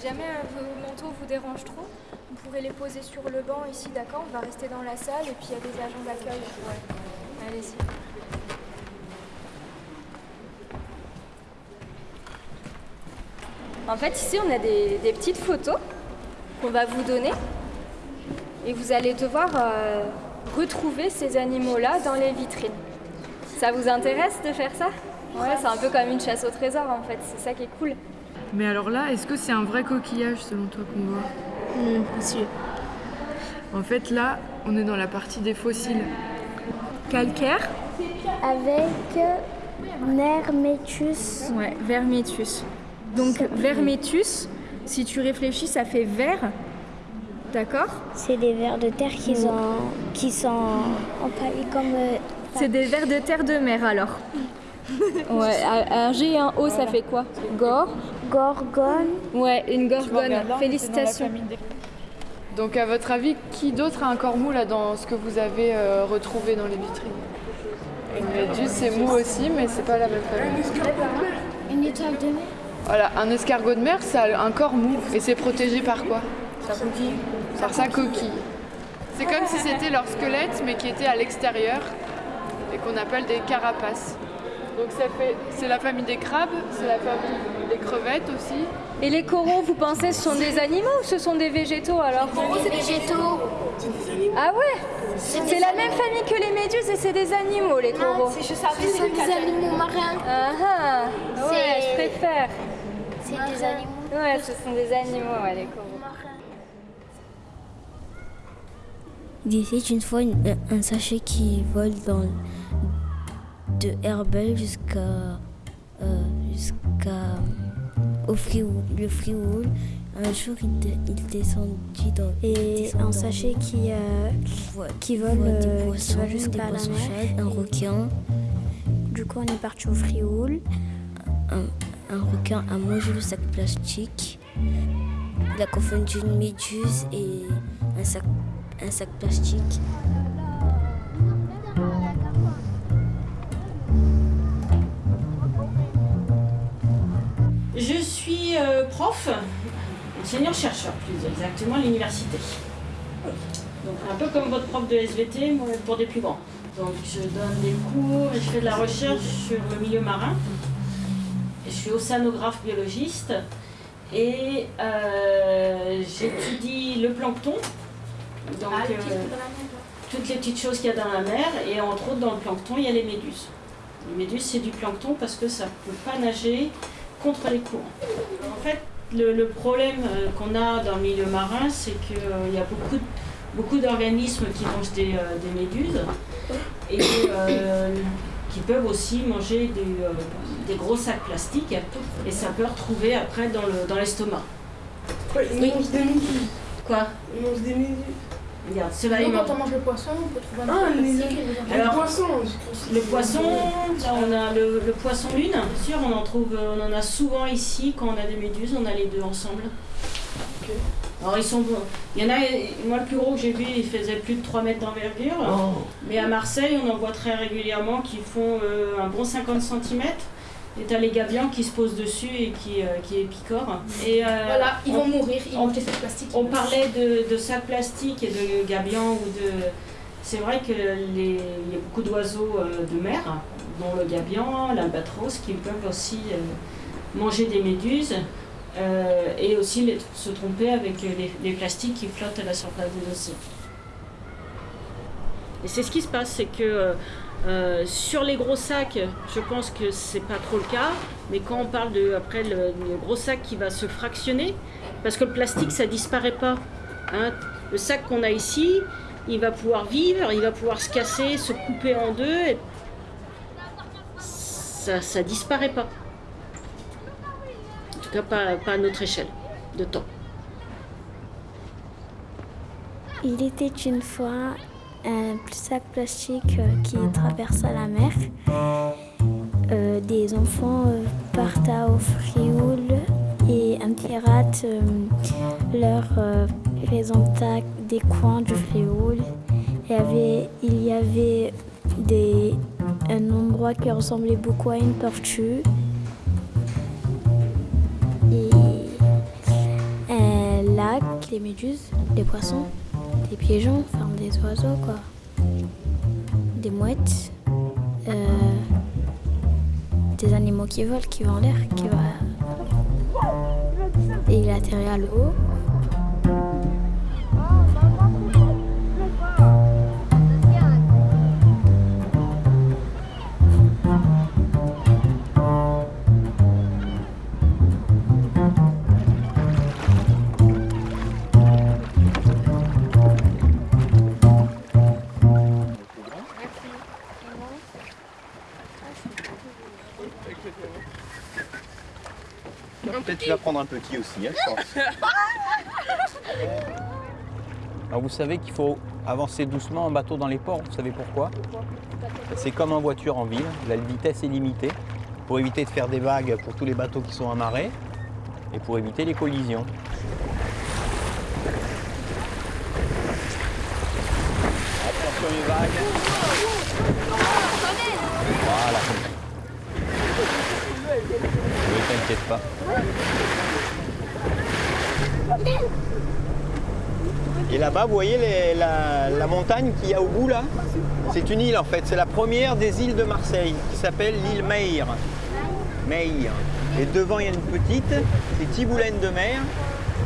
Si jamais euh, vos manteaux vous dérangent trop, vous pourrez les poser sur le banc ici, d'accord? On va rester dans la salle et puis il y a des agents d'accueil. Ouais. Allez-y. En fait, ici, on a des, petites photos qu'on va vous donner. Et vous allez devoir euh, retrouver ces animaux-là dans les vitrines. Ça vous intéresse de faire ça? Ouais, c'est un peu comme une chasse au trésor en fait, c'est ça qui est cool. Mais alors là, est-ce que c'est un vrai coquillage selon toi qu'on voit? Hmm, pas sûr. En fait, là, on est dans la partie des fossiles. Calcaire Avec Nermetus. Ouais, vermetus. Donc vermetus, si tu réfléchis, ça fait vert. D'accord? C'est des vers de terre qui sont, qui sont empaillés comme. euh, C'est des vers de terre de mer alors. ouais, un G et un O, ça fait quoi? Gore gorgone. Ouais, une gorgone. Félicitations. Donc, à votre avis, qui d'autre a un corps mou là dans ce que vous avez euh, retrouvé dans les vitrines? Une méduse, c'est mou aussi, mais c'est pas la même famille. Une étoile de mer. Voilà, un escargot de mer, ça a un corps mou et c'est protégé par quoi? Par sa coquille. C'est comme si c'était leur squelette, mais qui était à l'extérieur et qu'on appelle des carapaces. Donc ça fait, c'est la famille des crabes, c'est la famille des crevettes aussi. Et les coraux, vous pensez ce sont des animaux ou ce sont des végétaux alors? C'est végétaux. Ah ouais? C'est la même famille que les méduses et c'est des animaux les coraux. Ce sont des animaux marins. Ah ah Ouais, C'est- je préfère. C'est des animaux Ouais, ce sont des animaux, ouais, les coraux. Il une fois une- un sachet qui vole dans de Herbel jusqu'à euh, jusqu'à au Frioul, le Frioul. Un jour, il, descendit dans Et un sachet qui, euh, qui vole, des euh, qui poissons, va jusqu'à la mer. un requin, Du coup, on est parti au Frioul. un, un requin a mangé le sac plastique. Il a confondu une méduse et un sac, un sac plastique. Je suis euh, prof, enseignant-chercheur plus exactement à l'université. Donc un peu comme votre prof de SVT, moi pour des plus grands. Donc je donne des cours et je fais de la recherche sur le milieu marin. Je suis océanographe biologiste et euh, j'étudie le plancton. Donc euh, toutes les petites choses qu'il y a dans la mer et entre autres dans le plancton il y a les méduses. Les méduses c'est du plancton parce que ça ne peut pas nager contre les courants. En fait, le, le problème euh, qu'on a dans le milieu marin, c'est qu'il y a beaucoup, de- beaucoup d'organismes qui mangent des, euh, des méduses et euh, qui peuvent aussi manger des, euh, des gros sacs plastiques et ça peut retrouver après dans le- dans l'estomac. Ouais, ils Oui. mangent des méduses. Quoi? Ils mangent des méduses. Regarde, Nous, mangent- quand on mange le poisson, on peut trouver un Ah, les-. Alors, le poisson, Le poisson, là on a le, le poisson lune, bien sûr, on en trouve, euh, on en a souvent ici quand on a des méduses, on a les deux ensemble. Alors ils sont bons. Il y en a, moi le plus gros que j'ai vu, il faisait plus de 3 mètres d'envergure. Mais à Marseille, on en voit très régulièrement qui font euh, un bon 50 cm. Et t'as les gabions qui se posent dessus et qui, euh, qui picorent. Et, euh, Voilà, ils on- vont mourir, ils on- mangent des sacs plastiques. on parlait de, de sacs plastiques et de gabions ou de. C'est vrai que les, il y a beaucoup d'oiseaux euh, de mer, dont le gabion, l'albatros, qui peuvent aussi euh, manger des méduses euh, et aussi les- se tromper avec les, les plastiques qui flottent à la surface des océans. Et c'est ce qui se passe, c'est que euh, sur les gros sacs, je pense que c'est pas trop le cas, mais quand on parle de après le, gros sac qui va se fractionner, parce que le plastique ça disparaît pas. hein. Le sac qu'on a ici, il va pouvoir vivre, il va pouvoir se casser, se couper en deux, ça ça disparaît pas. En tout cas pas, pas à notre échelle de temps. Il était une fois un sac plastique euh, qui traversa la mer. Euh, des enfants euh, partent au Frioul et un pirate leur présenta des coins du Frioul. Il y avait, il y avait des, un endroit qui ressemblait beaucoup à une tortue. Et lac, les méduses, les poissons, des pigeons, des oiseaux quoi. Des mouettes, euh, des animaux qui volent, qui vont en l'air, qui. Et il atterrit à l'eau. Peut-être tu vas prendre un petit aussi, hein, je pense. Alors vous savez qu'il faut avancer doucement en bateau dans les ports, vous savez pourquoi? C'est comme en voiture en ville, la vitesse est limitée pour éviter de faire des vagues pour tous les bateaux qui sont amarrés et pour éviter les collisions. Attention les vagues. Voilà. Ne t'inquiète pas. Et là-bas, vous voyez la montagne qu'il y a au bout là C'est une île en fait, c'est la première des îles de Marseille qui s'appelle l'île Meir. Meir. Et devant il y a une petite, c'est Tiboulaine de mer.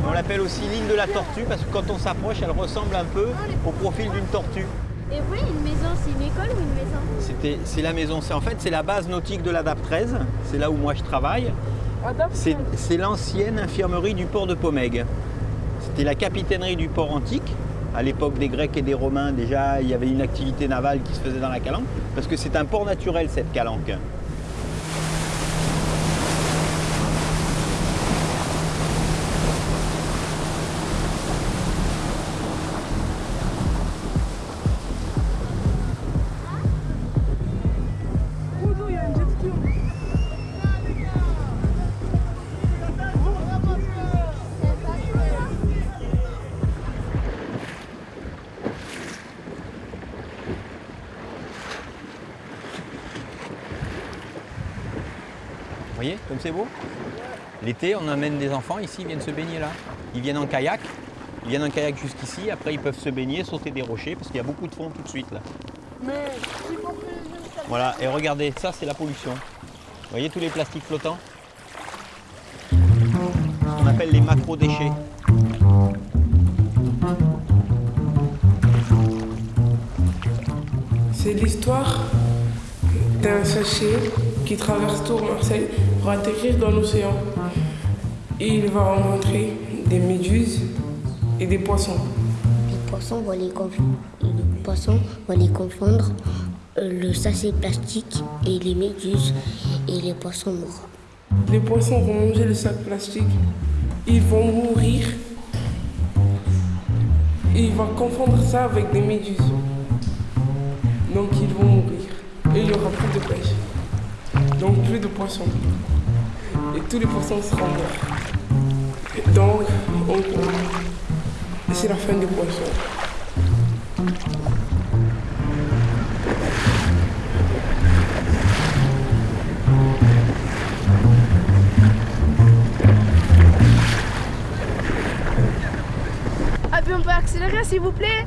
On l'appelle aussi l'île de la tortue parce que quand on s'approche, elle ressemble un peu au profil d'une tortue. Et oui, une maison, c'est une école ou une maison C'était, c'est la maison, c'est en fait c'est la base nautique de la DAP 13, c'est là où moi je travaille. C'est, c'est l'ancienne infirmerie du port de Pomègue. C'était la capitainerie du port antique. À l'époque des Grecs et des Romains, déjà, il y avait une activité navale qui se faisait dans la Calanque, parce que c'est un port naturel, cette Calanque. Comme c'est beau L'été, on amène des enfants ici, ils viennent se baigner là. Ils viennent en kayak, ils viennent en kayak jusqu'ici, après ils peuvent se baigner, sauter des rochers, parce qu'il y a beaucoup de fond tout de suite là. Voilà, et regardez, ça c'est la pollution. Vous voyez tous les plastiques flottants? Qu'on appelle les macro-déchets. C'est l'histoire d'un sachet qui traverse tout Marseille pour atterrir dans l'océan. Et il va rencontrer des méduses et des poissons. Les poissons vont les, conf- les poissons vont les confondre, euh, le sachet plastique et les méduses et les poissons morts. Les poissons vont manger le sac plastique. Ils vont mourir. Et il va confondre ça avec des méduses. Donc ils vont mourir. Et il n'y aura plus de pêche. Donc plus de poissons. Et tous les poissons seront morts. Donc on- c'est la fin des poissons. Ah, puis on peut accélérer s'il vous plaît?